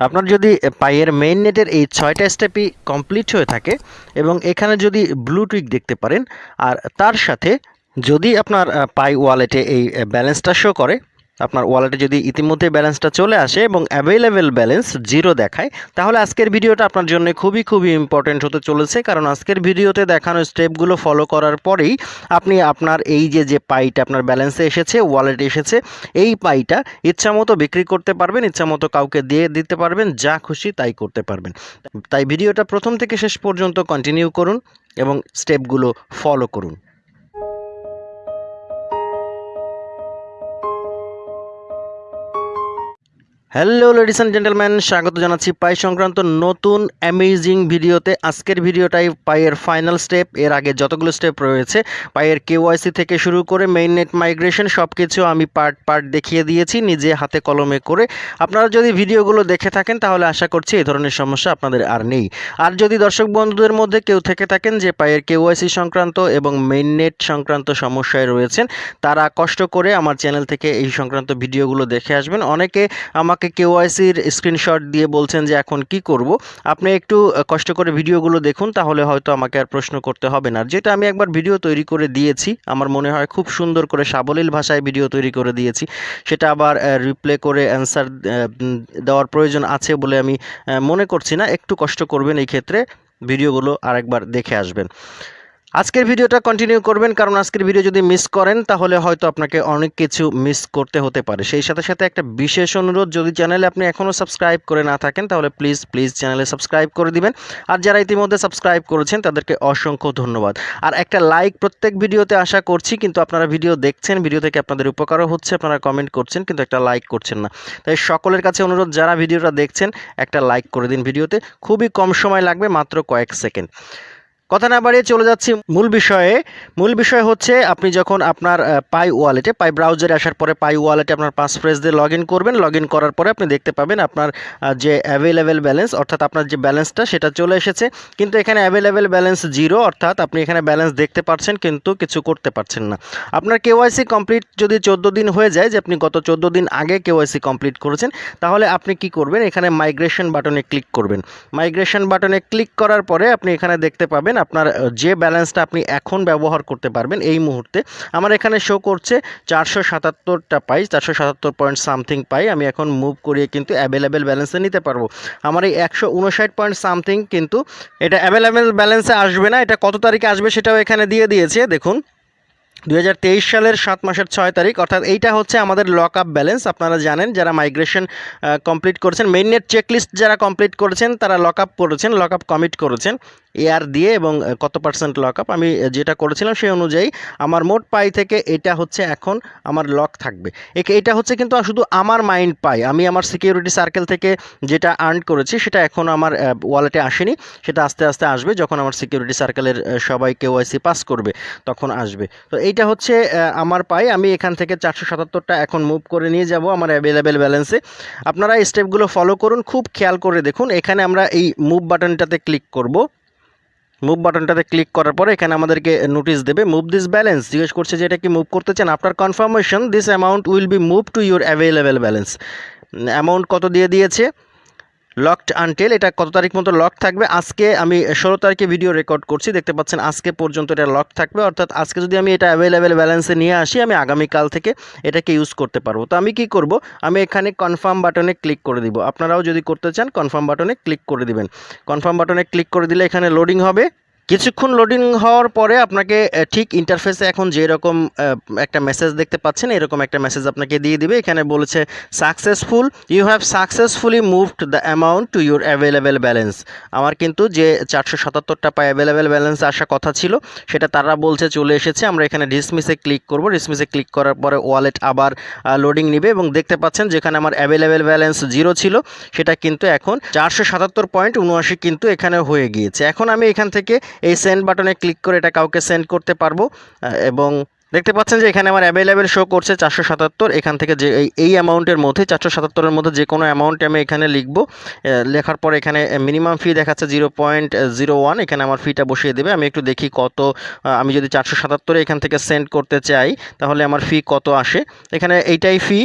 আপনার যদি পায়ের মেইন নেটের এই ছয়টা স্টেপই কমপ্লিট হয়ে থাকে এবং এখানে যদি ব্লু টুইক দেখতে পারেন, আর তার সাথে যদি আপনার পাই ওয়ালেটে এই ব্যালেন্সটা শো করে আপনার ওয়ালেটে যদি ইতিমধ্যে ব্যালেন্সটা চলে আসে এবং অ্যাভেলেবেল ব্যালেন্স জিরো দেখায়, তাহলে আজকের ভিডিওটা আপনার জন্য খুবই খুবই ইম্পর্টেন্ট হতে চলেছে। কারণ আজকের ভিডিওতে দেখানো স্টেপগুলো ফলো করার পরেই আপনি আপনার এই যে যে পাইটা আপনার ব্যালেন্সে এসেছে ওয়ালেটে এসেছে, এই পাইটা ইচ্ছামতো বিক্রি করতে পারবেন, ইচ্ছামতো কাউকে দিয়ে দিতে পারবেন, যা খুশি তাই করতে পারবেন। তাই ভিডিওটা প্রথম থেকে শেষ পর্যন্ত কন্টিনিউ করুন এবং স্টেপগুলো ফলো করুন। হ্যালো লেডিস অ্যান্ড জেন্টেলম্যান স্বাগত জানাচ্ছি পাই সংক্রান্ত নতুন অ্যামেজিং ভিডিওতে। আজকের ভিডিওটাই পাইয়ের ফাইনাল স্টেপ এর আগে যতগুলো স্টেপ রয়েছে, পাইয়ের কেওয়াইসি থেকে শুরু করে মেইন নেট মাইগ্রেশন সব কিছু আমি পার্ট পার্ট দেখিয়ে দিয়েছি, নিজে হাতে কলমে করে। আপনারা যদি ভিডিওগুলো দেখে থাকেন, তাহলে আশা করছি এই ধরনের সমস্যা আপনাদের আর নেই। আর যদি দর্শক বন্ধুদের মধ্যে কেউ থেকে থাকেন যে পাইয়ের কেওয়াইসি সংক্রান্ত এবং মেইন নেট সংক্রান্ত সমস্যায় রয়েছেন, তারা কষ্ট করে আমার চ্যানেল থেকে এই সংক্রান্ত ভিডিওগুলো দেখে আসবেন। অনেকে আমাকে কেওয়াইসির স্ক্রিনশট দিয়ে বলছেন যে এখন কি করব। আপনি একটু কষ্ট করে ভিডিওগুলো দেখুন, তাহলে হয়তো আমাকে আর প্রশ্ন করতে হবে না। যেটা আমি একবার ভিডিও তৈরি করে দিয়েছি, আমার মনে হয় খুব সুন্দর করে সাবলীল ভাষায় ভিডিও তৈরি করে দিয়েছি। সেটা আবার রিপ্লে করে অ্যান্সার দেওয়ার প্রয়োজন আছে বলে আমি মনে করছি না। একটু কষ্ট করবেন এই ক্ষেত্রে, ভিডিওগুলো আরেকবার দেখে আসবেন। আজকের ভিডিওটা কন্টিনিউ করবেন, কারণ আজকের ভিডিও যদি মিস করেন, তাহলে হয়তো আপনাকে অনেক কিছু মিস করতে হতে পারে। সেই সাথে সাথে একটা বিশেষ অনুরোধ, যদি চ্যানেলে আপনি এখনও সাবস্ক্রাইব করে না থাকেন, তাহলে প্লিজ প্লিজ চ্যানেলে সাবস্ক্রাইব করে দিবেন। আর যারা ইতিমধ্যে সাবস্ক্রাইব করেছেন, তাদেরকে অসংখ্য ধন্যবাদ। আর একটা লাইক প্রত্যেক ভিডিওতে আশা করছি, কিন্তু আপনারা ভিডিও দেখছেন ভিডিও থেকে আপনাদের উপকারও হচ্ছে, আপনারা কমেন্ট করছেন, কিন্তু একটা লাইক করছেন না। তাই সকলের কাছে অনুরোধ, যারা ভিডিওটা দেখছেন, একটা লাইক করে দিন ভিডিওতে। খুবই কম সময় লাগবে, মাত্র কয়েক সেকেন্ড কথা না বাড়িয়ে চলে যাচ্ছি মূল বিষয়ে। মূল বিষয় হচ্ছে, আপনি যখন আপনার পাই ওয়ালেটে, পাই ব্রাউজারে আসার পরে পাই ওয়ালেটে আপনার পাস ফ্রেজ দিয়ে লগ করবেন। লগ করার পরে আপনি দেখতে পাবেন আপনার যে অ্যাভেলেবেল ব্যালেন্স অর্থাৎ আপনার যে ব্যালেন্সটা সেটা চলে এসেছে। কিন্তু এখানে অ্যাভেলেবেল ব্যালেন্স জিরো অর্থাৎ আপনি এখানে ব্যালেন্স দেখতে পাচ্ছেন, কিন্তু কিছু করতে পারছেন না। আপনার কেওয়াইসি কমপ্লিট যদি চোদ্দ দিন হয়ে যায়, যে আপনি গত চোদ্দ দিন আগে কেওয়াইসি কমপ্লিট করেছেন, তাহলে আপনি কি করবেন? এখানে মাইগ্রেশন বাটনে ক্লিক করবেন। মাইগ্রেশন বাটনে ক্লিক করার পরে আপনি এখানে দেখতে পাবেন আপনার যে ব্যালেন্সটা আপনি এখন ব্যবহার করতে পারবেন এই মুহূর্তে, আমার এখানে শো করছে চারশো সাতাত্তরটা পাই চারশো সাতাত্তর পয়েন্ট সামথিং পাই। আমি এখন মুভ করিয়ে কিন্তু অ্যাভেলেবেল ব্যালেন্সে নিতে পারব। আমার এই একশো উনষাট পয়েন্ট সামথিং কিন্তু এটা অ্যাভেলেবেল ব্যালেন্সে আসবে না। এটা কত তারিখে আসবে সেটাও এখানে দিয়ে দিয়েছে। দেখুন দু হাজার তেইশ সালের সাত মাসের ছয় তারিখ, অর্থাৎ এইটা হচ্ছে আমাদের লক আপ ব্যালেন্স আপনারা জানেন, যারা মাইগ্রেশন কমপ্লিট করেছেন মেইন নেট চেকলিস্ট যারা কমপ্লিট করেছেন, তারা লক আপ করেছেন লক আপ কমিট করেছেন। এয়ার দিয়ে এবং কত পার্সেন্ট লক আপ আমি যেটা করেছিলাম সেই অনুযায়ী আমার মোট পাই থেকে এটা হচ্ছে এখন আমার লক থাকবে। এটা হচ্ছে কিন্তু শুধু আমার মাইন্ড পাই। আমি আমার সিকিউরিটি সার্কেল থেকে যেটা আর্ন করেছি সেটা এখন আমার ওয়ালেটে আসেনি। সেটা আস্তে আস্তে আসবে যখন আমার সিকিউরিটি সার্কেলের সবাই কেওয়াইসি পাস করবে, তখন আসবে। তো এইটা হচ্ছে আমার পাই। আমি এখান থেকে চারশো সাতাত্তরটা এখন মুভ করে নিয়ে যাব আমার অ্যাভেলেবেল ব্যালেন্সে আপনারা স্টেপগুলো ফলো করুন। খুব খেয়াল করে দেখুন। এখানে আমরা এই মুভ বাটনটাতে ক্লিক করব। মুভ বাটনটাতে ক্লিক করার পরে এখানে আমাদেরকে নোটিশ দেবে মুভ দিস ব্যালেন্স জিজ্ঞেস করছে যে এটা কি মুভ করতে চান? After confirmation this amount will be move to your available balance amount কত দিয়ে দিয়েছে? লকড আনটেল এটা কত তারিখ মতো লক থাকবে? আজকে আমি ষোলো তারিখে ভিডিও রেকর্ড করছি। দেখতে পাচ্ছেন, আজকে পর্যন্ত এটা লক থাকবে। অর্থাৎ আজকে যদি আমি এটা অ্যাভেলেবেল ব্যালেন্সে নিয়ে আসি, আমি আগামীকাল থেকে এটাকে ইউজ করতে পারব। তো আমি কি করব? আমি এখানে কনফার্ম বাটনে ক্লিক করে দিব। আপনারাও যদি করতে চান কনফার্ম বাটনে ক্লিক করে দিবেন। কনফার্ম বাটনে ক্লিক করে দিলে এখানে লোডিং হবে। কিছুক্ষণ লোডিং হওয়ার পরে আপনাকে ঠিক ইন্টারফেসে এখন যেরকম একটা মেসেজ দেখতে পাচ্ছেন, এরকম একটা মেসেজ আপনাকে দিয়ে দিবে। এখানে বলেছে successful you have successfully moved the amount to your available balance আমার কিন্তু যে চারশো সাতাত্তরটা পায় অ্যাভেলেবেল ব্যালেন্স আসা কথা ছিল, সেটা তারা বলছে চলে এসেছে। আমরা এখানে ডিসমিসে ক্লিক করব। ডিসমিসে ক্লিক করার পরে ওয়ালেট আবার লোডিং নিবে এবং দেখতে পাচ্ছেন যেখানে আমার অ্যাভেলেবেল ব্যালেন্স জিরো ছিল, সেটা কিন্তু এখন চারশো সাতাত্তর পয়েন্ট উনআশি কিন্তু এখানে হয়ে গিয়েছে। এখন আমি এখান থেকে এই সেন্ড বাটনে ক্লিক করে এটা কাউকে সেন্ড করতে পারব এবং দেখতে পাচ্ছেন যে এখানে আমার অ্যাভেলেবেল শো করছে চারশো সাতাত্তর। এখান থেকে যে এই অ্যামাউন্টের মধ্যে, চারশো সাতাত্তরের মধ্যে যে কোনো অ্যামাউন্ট আমি এখানে লিখব। লেখার পর এখানে মিনিমাম ফি দেখাচ্ছে জিরো পয়েন্ট জিরো ওয়ান এখানে আমার ফিটা বসিয়ে দেবে। আমি একটু দেখি কত আমি যদি চারশো সাতাত্তরে এখান থেকে সেন্ড করতে চাই, তাহলে আমার ফি কত আসে। এখানে এইটাই fee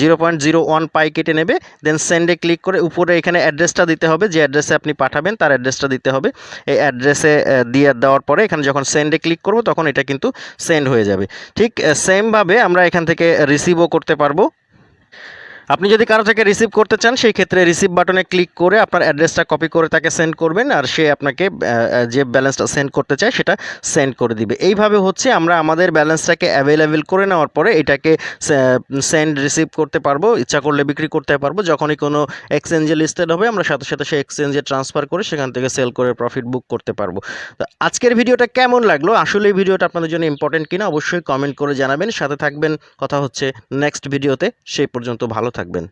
zero point zero one Pi কেটে নেবে। দেন সেন্ডে ক্লিক করে উপরে এখানে অ্যাড্রেসটা দিতে হবে। যে অ্যাড্রেসে আপনি পাঠাবেন, তার অ্যাড্রেসটা দিতে হবে। এই অ্যাড্রেসে দিয়ে দেওয়ার পরে এখানে যখন সেন্ডে ক্লিক করব, তখন এটা কিন্তু সেন্ড হয়ে যাবে। ঠিক সেমভাবে আমরা এখান থেকে রিসিভও করতে পারব। আপনি যদি কারও থেকে রিসিভ করতে চান, সেই ক্ষেত্রে রিসিভ বাটনে ক্লিক করে আপনার অ্যাড্রেসটা কপি করে তাকে সেন্ড করবেন, আর সে আপনাকে যে ব্যালেন্সটা সেন্ড করতে চায়, সেটা সেন্ড করে দিবে। এইভাবে হচ্ছে আমরা আমাদের ব্যালেন্সটাকে অ্যাভেলেবেল করে নেওয়ার পরে এটাকে সেন্ড রিসিভ করতে পারব, ইচ্ছা করলে বিক্রি করতে পারব। যখনই কোনো এক্সচেঞ্জে লিস্টেড হবে, আমরা সাথে সাথে সেই এক্সচেঞ্জে ট্রান্সফার করে সেখান থেকে সেল করে প্রফিট বুক করতে পারব। তো আজকের ভিডিওটা কেমন লাগল? আসলে এই ভিডিওটা আপনাদের জন্য ইম্পর্টেন্ট কিনা? অবশ্যই কমেন্ট করে জানাবেন। সাথে থাকবেন। কথা হচ্ছে নেক্সট ভিডিওতে সেই পর্যন্ত ভালো থাকবেন।